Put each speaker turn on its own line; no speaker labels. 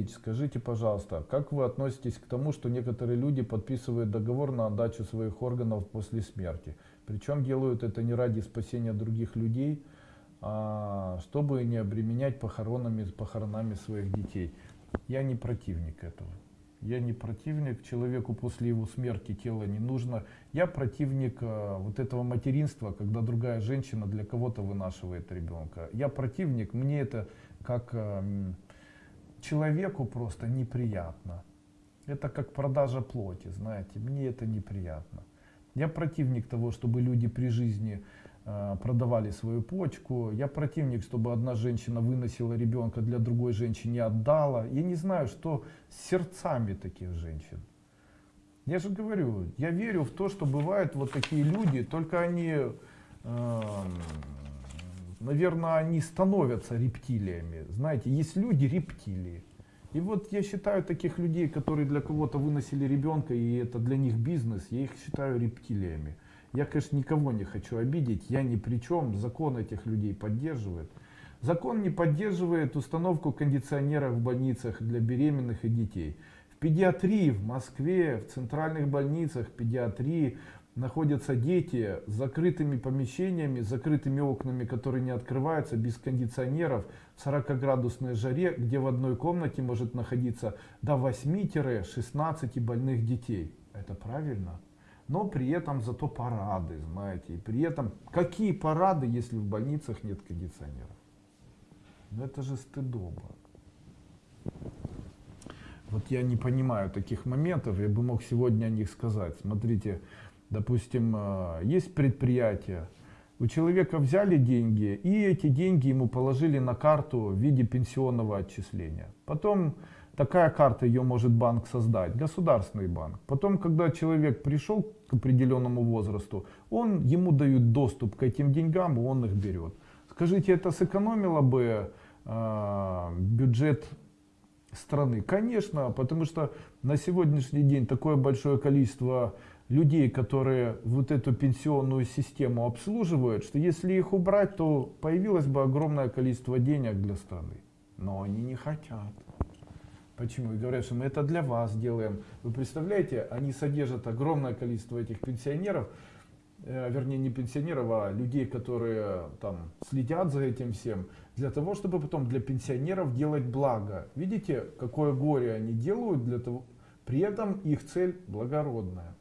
Ильич, скажите, пожалуйста, как вы относитесь к тому, что некоторые люди подписывают договор на отдачу своих органов после смерти? Причем делают это не ради спасения других людей, а чтобы не обременять похоронами, похоронами своих детей. Я не противник этого. Я не противник человеку после его смерти тело не нужно. Я противник э, вот этого материнства, когда другая женщина для кого-то вынашивает ребенка. Я противник, мне это как э, человеку просто неприятно. Это как продажа плоти, знаете, мне это неприятно. Я противник того, чтобы люди при жизни Э, продавали свою почку. Я противник, чтобы одна женщина выносила ребенка для другой женщины отдала. Я не знаю, что с сердцами таких женщин. Я же говорю, я верю в то, что бывают вот такие люди, только они, э, наверное, они становятся рептилиями. Знаете, есть люди рептилии. И вот я считаю таких людей, которые для кого-то выносили ребенка, и это для них бизнес, я их считаю рептилиями. Я, конечно, никого не хочу обидеть, я ни при чем, закон этих людей поддерживает. Закон не поддерживает установку кондиционеров в больницах для беременных и детей. В педиатрии в Москве, в центральных больницах педиатрии находятся дети с закрытыми помещениями, с закрытыми окнами, которые не открываются, без кондиционеров, в 40-градусной жаре, где в одной комнате может находиться до 8-16 больных детей. Это правильно? но при этом зато парады, знаете, и при этом какие парады, если в больницах нет кондиционеров? Ну это же стыдоба. Вот я не понимаю таких моментов, я бы мог сегодня о них сказать. Смотрите, допустим, э, есть предприятие, у человека взяли деньги, и эти деньги ему положили на карту в виде пенсионного отчисления. Потом Такая карта, ее может банк создать, государственный банк. Потом, когда человек пришел к определенному возрасту, он, ему дают доступ к этим деньгам, он их берет. Скажите, это сэкономило бы э, бюджет страны? Конечно, потому что на сегодняшний день такое большое количество людей, которые вот эту пенсионную систему обслуживают, что если их убрать, то появилось бы огромное количество денег для страны. Но они не хотят. Почему? И говорят, что мы это для вас делаем. Вы представляете, они содержат огромное количество этих пенсионеров, э, вернее не пенсионеров, а людей, которые там следят за этим всем, для того, чтобы потом для пенсионеров делать благо. Видите, какое горе они делают для того, при этом их цель благородная.